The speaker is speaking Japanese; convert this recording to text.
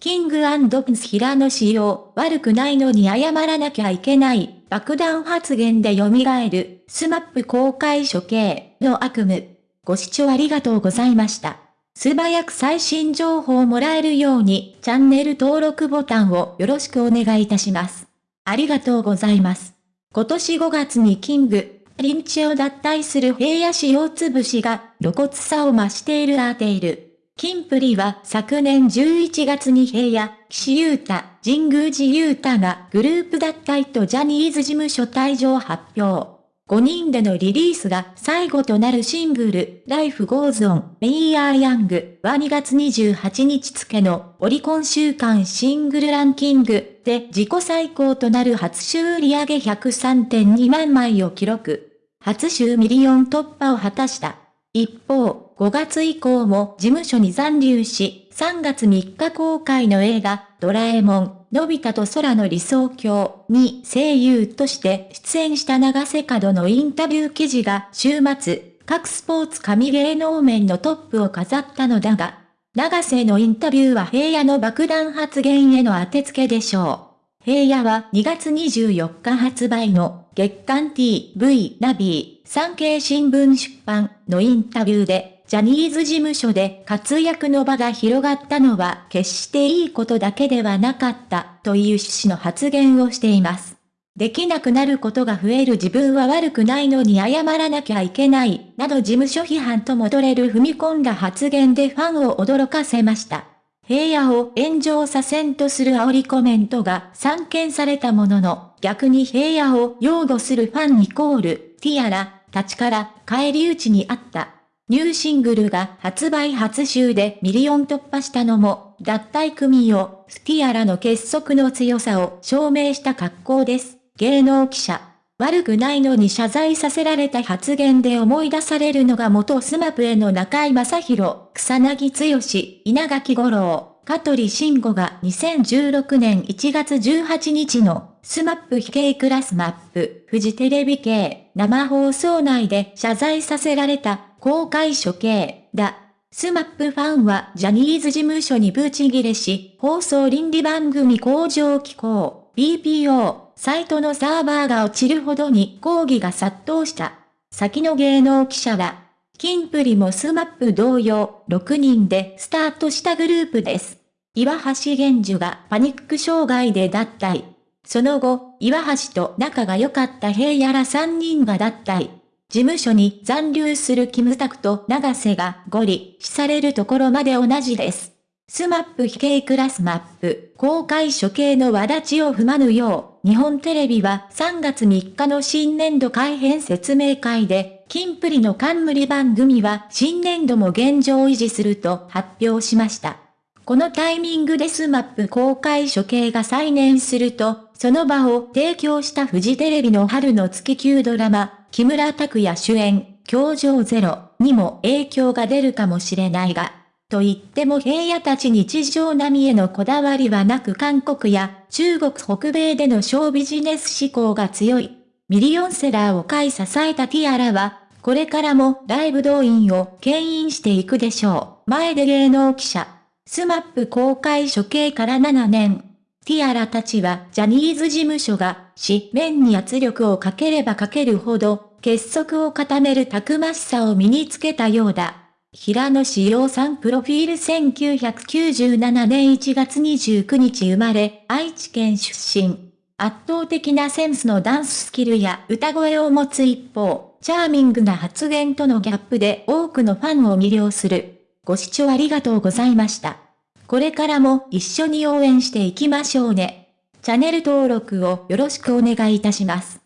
キングプンス平野仕様、悪くないのに謝らなきゃいけない、爆弾発言で蘇る、スマップ公開処刑の悪夢。ご視聴ありがとうございました。素早く最新情報をもらえるように、チャンネル登録ボタンをよろしくお願いいたします。ありがとうございます。今年5月にキング、リンチを脱退する平野市大潰しが露骨さを増しているアーテイル。キンプリは昨年11月に平野、岸優太、神宮寺勇太がグループ脱退とジャニーズ事務所退所を発表。5人でのリリースが最後となるシングル、Life Goes On, We Are Young は2月28日付のオリコン週間シングルランキングで自己最高となる初週売上げ103.2万枚を記録。初週ミリオン突破を果たした。一方、5月以降も事務所に残留し、3月3日公開の映画、ドラえもん、のび太と空の理想郷に声優として出演した長瀬角のインタビュー記事が週末、各スポーツ神芸能面のトップを飾ったのだが、長瀬のインタビューは平野の爆弾発言への当てつけでしょう。平野は2月24日発売の月刊 TV ナビー産経新聞出版のインタビューでジャニーズ事務所で活躍の場が広がったのは決していいことだけではなかったという趣旨の発言をしています。できなくなることが増える自分は悪くないのに謝らなきゃいけない、など事務所批判とも取れる踏み込んだ発言でファンを驚かせました。平野を炎上させんとする煽りコメントが散見されたものの、逆に平野を擁護するファンイコール、ティアラ、たちから返り討ちにあった。ニューシングルが発売初週でミリオン突破したのも、脱退組を、スティアラの結束の強さを証明した格好です。芸能記者。悪くないのに謝罪させられた発言で思い出されるのが元 SMAP の中居正広、草彅剛、稲垣吾郎、香取慎吾が2016年1月18日のスマップ非系クラスマップ、フジテレビ系生放送内で謝罪させられた公開処刑だ。 SMAP ファンはジャニーズ事務所にブチギレし、放送倫理番組向上機構、BPO、サイトのサーバーが落ちるほどに抗議が殺到した。先の芸能記者は、キンプリもスマップ同様、6人でスタートしたグループです。岩橋玄樹がパニック障害で脱退。その後、岩橋と仲が良かった平野ら3人が脱退。事務所に残留するキムタクと長瀬がゴリ押しされるところまで同じです。スマップ非系クラスマップ、公開処刑の輪立ちを踏まぬよう、日本テレビは3月3日の新年度改編説明会で、キンプリの冠番組は新年度も現状維持すると発表しました。このタイミングでスマップ公開処刑が再燃すると、その場を提供したフジテレビの春の月9ドラマ、木村拓哉主演、教場ゼロにも影響が出るかもしれないが、と言っても平野たち地上波へのこだわりはなく韓国や中国北米でのショービジネス志向が強い。ミリオンセラーを買い支えたティアラは、これからもライブ動員を牽引していくでしょう。前出芸能記者。スマップ公開処刑から7年。ティアラたちはジャニーズ事務所が紙面に圧力をかければかけるほど結束を固めるたくましさを身につけたようだ。平野紫耀さんプロフィール1997年1月29日生まれ、愛知県出身。圧倒的なセンスのダンススキルや歌声を持つ一方、チャーミングな発言とのギャップで多くのファンを魅了する。ご視聴ありがとうございました。これからも一緒に応援していきましょうね。チャンネル登録をよろしくお願いいたします。